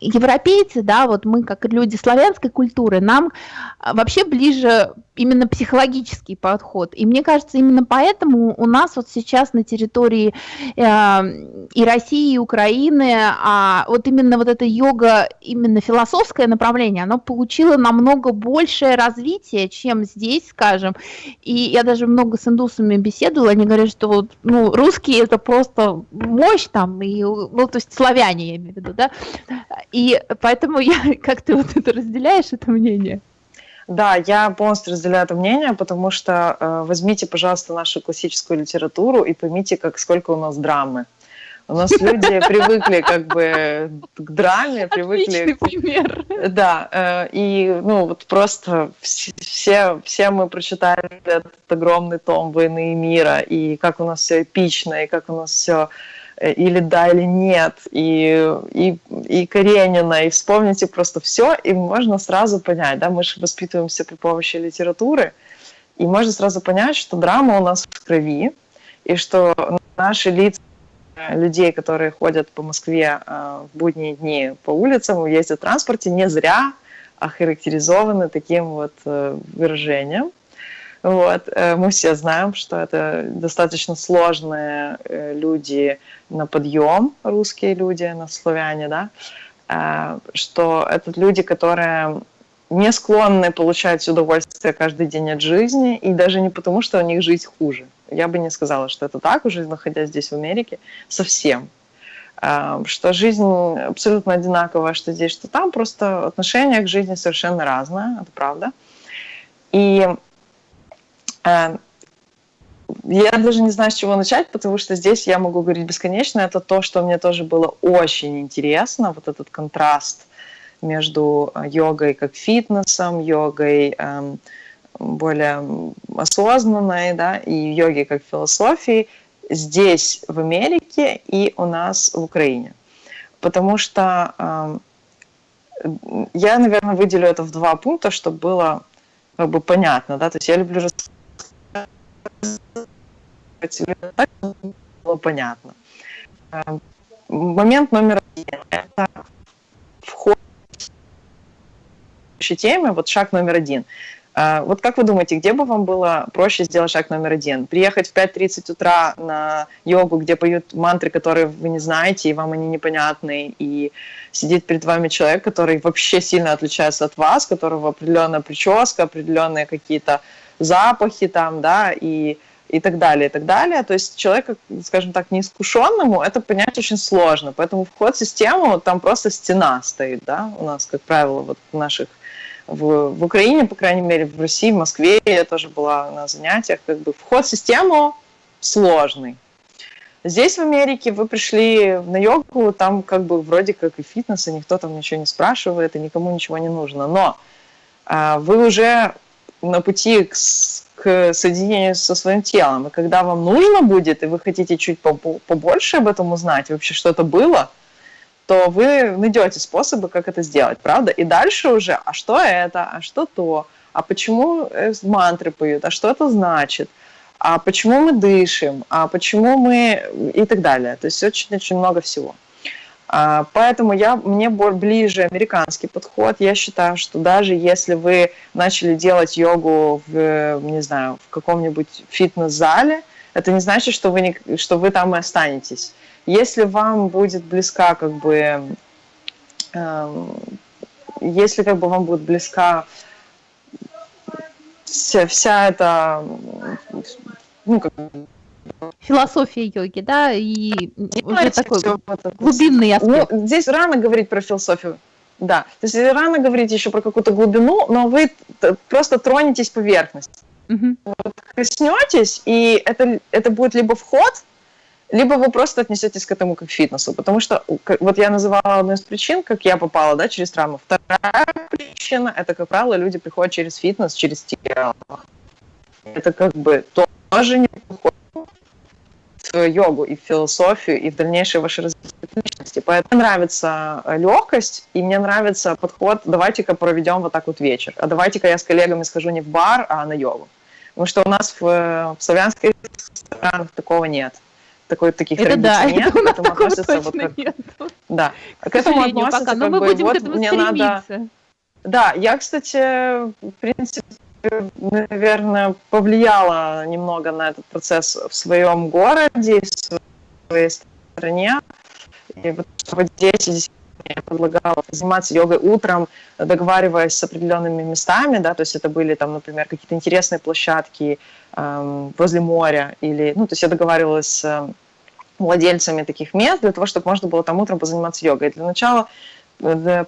европейцы, да, вот мы как люди славянской культуры, нам а, вообще ближе именно психологический подход. И мне кажется, именно поэтому у нас вот сейчас на территории э, и России, и Украины, а вот именно вот эта йога, именно философское направление, оно получило намного большее развитие, чем здесь, скажем. И я даже много с индусами беседовала, они говорят, что вот, ну, русские это просто мощь там, и, ну, то есть славяне, я имею в виду, да. И поэтому я, как ты вот это разделяешь, это мнение? Да, я полностью разделяю это мнение, потому что э, возьмите, пожалуйста, нашу классическую литературу и поймите, как сколько у нас драмы. У нас люди привыкли как бы к драме, привыкли... Отличный пример. Да, э, и ну вот просто все, все мы прочитали этот огромный том «Войны и мира», и как у нас все эпично, и как у нас все или да, или нет, и, и, и Каренина, и вспомните просто все, и можно сразу понять, да, мы же воспитываемся при помощи литературы, и можно сразу понять, что драма у нас в крови, и что наши лица людей, которые ходят по Москве э, в будние дни по улицам, ездят в транспорте, не зря охарактеризованы таким вот э, выражением – вот. Э, мы все знаем, что это достаточно сложные э, люди на подъем, русские люди, на славяне, да, э, что это люди, которые не склонны получать удовольствие каждый день от жизни, и даже не потому, что у них жизнь хуже. Я бы не сказала, что это так, уже находясь здесь, в Америке, совсем. Что жизнь абсолютно одинаковая, что здесь, что там, просто отношение к жизни совершенно разное, это правда. И я даже не знаю, с чего начать, потому что здесь я могу говорить бесконечно. Это то, что мне тоже было очень интересно, вот этот контраст между э, йогой как фитнесом, йогой эм, более осознанной, да, и йогой как философией здесь, в Америке, и у нас в Украине. Потому что э, я, наверное, выделю это в два пункта, чтобы было как бы понятно, да, то есть я люблю рассказывать было понятно. Э, момент номер один – это вход в теме, вот шаг номер один – а, вот как вы думаете, где бы вам было проще сделать шаг номер один? Приехать в 5.30 утра на йогу, где поют мантры, которые вы не знаете, и вам они непонятны, и сидит перед вами человек, который вообще сильно отличается от вас, у которого определенная прическа, определенные какие-то запахи там, да, и, и так далее, и так далее. То есть человека, скажем так, неискушенному это понять очень сложно. Поэтому вход в систему, там просто стена стоит, да, у нас, как правило, вот в наших в, в Украине, по крайней мере, в России, в Москве я тоже была на занятиях, как бы вход в систему сложный. Здесь, в Америке, вы пришли на йогу, там как бы вроде как и фитнес, и никто там ничего не спрашивает, и никому ничего не нужно. Но а, вы уже на пути к, к соединению со своим телом, и когда вам нужно будет, и вы хотите чуть побольше об этом узнать, вообще что это было – то вы найдете способы, как это сделать, правда? И дальше уже, а что это, а что то, а почему э, мантры поют, а что это значит, а почему мы дышим, а почему мы и так далее. То есть очень-очень много всего. А, поэтому я, мне ближе американский подход. Я считаю, что даже если вы начали делать йогу в, не знаю, в каком-нибудь фитнес-зале, это не значит, что вы, не, что вы там и останетесь если вам будет близка как бы, э, если как бы вам будет близка вся, вся эта, ну, как философия йоги, да, и уже такой глубинный ну, аспект. Ну, здесь рано говорить про философию. Да, то есть рано говорить еще про какую-то глубину, но вы просто тронетесь поверхность. Угу. Вот коснетесь, и это, это будет либо вход, либо вы просто отнесетесь к этому как к фитнесу, потому что вот я называла одну из причин, как я попала, да, через травму. Вторая причина – это, как правило, люди приходят через фитнес, через тело. Это как бы тоже не в йогу и в философию, и в дальнейшее ваше развитие личности. Поэтому мне нравится легкость, и мне нравится подход, давайте-ка проведем вот так вот вечер, а давайте-ка я с коллегами схожу не в бар, а на йогу. Потому что у нас в, в славянских странах такого нет такой, таких это традиций да, нет, это к этому относятся вот как... Нет. Да, к, к этому относятся пока, но мы бы, будем вот, к этому мне стремиться. надо... Да, я, кстати, в принципе, наверное, повлияла немного на этот процесс в своем городе, в своей стране. И вот в Одессе я предлагала заниматься йогой утром, договариваясь с определенными местами, да, то есть это были там, например, какие-то интересные площадки эм, возле моря, или, ну, то есть я договаривалась с владельцами таких мест для того, чтобы можно было там утром позаниматься йогой. Для начала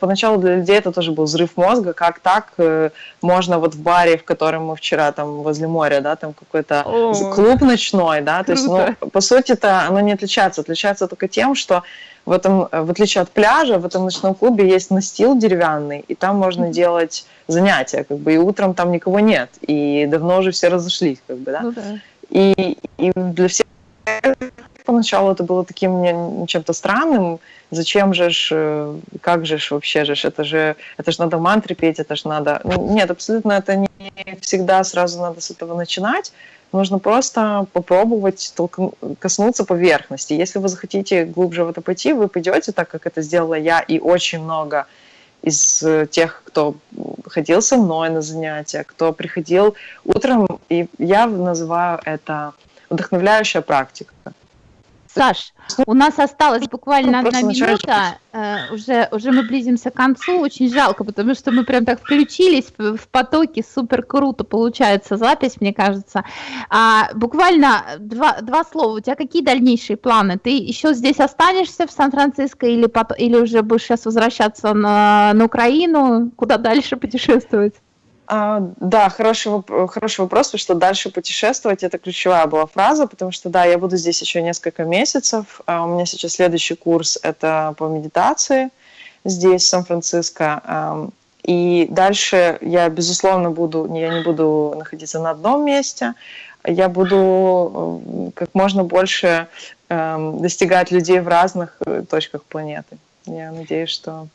поначалу для людей это тоже был взрыв мозга, как так э, можно вот в баре, в котором мы вчера там возле моря, да, там какой-то клуб ночной, да, то есть, ну, по сути это оно не отличается, отличается только тем, что в этом, в отличие от пляжа, в этом ночном клубе есть настил деревянный, и там можно mm-hmm. делать занятия, как бы, и утром там никого нет, и давно уже все разошлись, как бы, да. Ну, да. И, и для всех поначалу это было таким чем-то странным, зачем же ж, э, как же ж вообще же, это же, это же надо мантры петь, это же надо... Ну, нет, абсолютно это не всегда сразу надо с этого начинать, Нужно просто попробовать коснуться поверхности. Если вы захотите глубже в это пойти, вы пойдете так, как это сделала я и очень много из э, тех, кто ходил со мной на занятия, кто приходил утром, и я называю это вдохновляющая практика. Саш, у нас осталось буквально одна минута, э, уже, уже мы близимся к концу, очень жалко, потому что мы прям так включились в потоке, супер круто получается запись, мне кажется. А, буквально два, два слова, у тебя какие дальнейшие планы? Ты еще здесь останешься в Сан-Франциско или, или уже будешь сейчас возвращаться на, на Украину? Куда дальше путешествовать? А, да, хороший, хороший вопрос, потому что дальше путешествовать – это ключевая была фраза, потому что, да, я буду здесь еще несколько месяцев. А у меня сейчас следующий курс – это по медитации здесь, в Сан-Франциско. И дальше я, безусловно, буду, я не буду находиться на одном месте, я буду э, как можно больше эм, достигать людей в разных э, точках планеты. Я надеюсь, что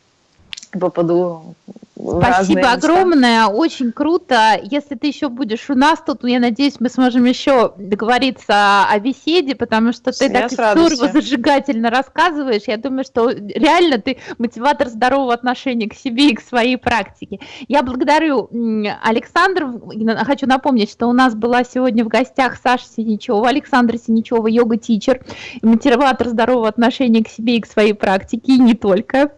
попаду Спасибо огромное, очень круто. Если ты еще будешь у нас тут, я надеюсь, мы сможем еще договориться о беседе, потому что ты я так здорово зажигательно рассказываешь. Я думаю, что реально ты мотиватор здорового отношения к себе и к своей практике. Я благодарю Александра. Хочу напомнить, что у нас была сегодня в гостях Саша Синичева, Александра Синичева, йога-тичер, мотиватор здорового отношения к себе и к своей практике, и не только.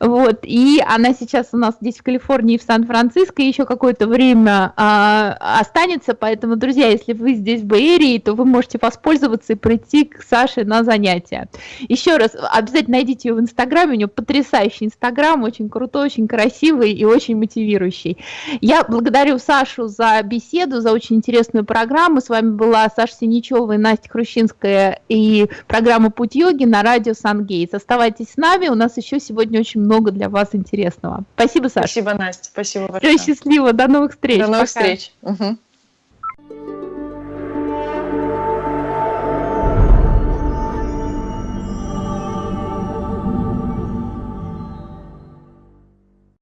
Вот. И она сейчас у нас здесь в Калифорнии и в Сан-Франциско еще какое-то время а, останется, поэтому, друзья, если вы здесь в Бэйрии, то вы можете воспользоваться и прийти к Саше на занятия. Еще раз, обязательно найдите ее в Инстаграме, у нее потрясающий Инстаграм, очень крутой, очень красивый и очень мотивирующий. Я благодарю Сашу за беседу, за очень интересную программу. С вами была Саша Синичева и Настя Хрущинская и программа «Путь йоги» на радио Сангейтс. Оставайтесь с нами, у нас еще сегодня очень много для вас интересного. Спасибо, Саша. Спасибо, Настя. Спасибо большое. Все, счастливо. До новых встреч. До новых Пока. встреч. Угу.